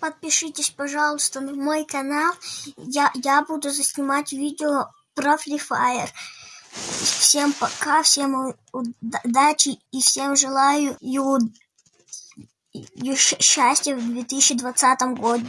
подпишитесь, пожалуйста, на мой канал. Я, я буду заснимать видео про Free Fire. Всем пока, всем удачи и всем желаю счастья в 2020 году.